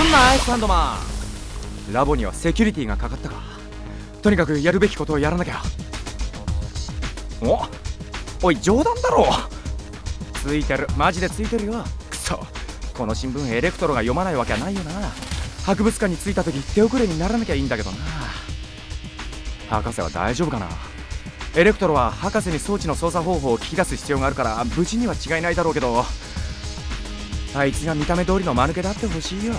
すんなサンドマン。ラボにはセキュリティがかかったか。とにかくやるべきことをやらなきゃ。おおい冗談だろ。ついてる。マジでついてるよ。くそ。この新聞エレクトロが読まないわけはないよな。博物館に着いた時手遅れにならなきゃいいんだけどな。博士は大丈夫かな。エレクトロは博士に装置の操作方法を聞き出す必要があるから無事には違いないだろうけど。あいつが見た目通りの間抜けだってほしいよ。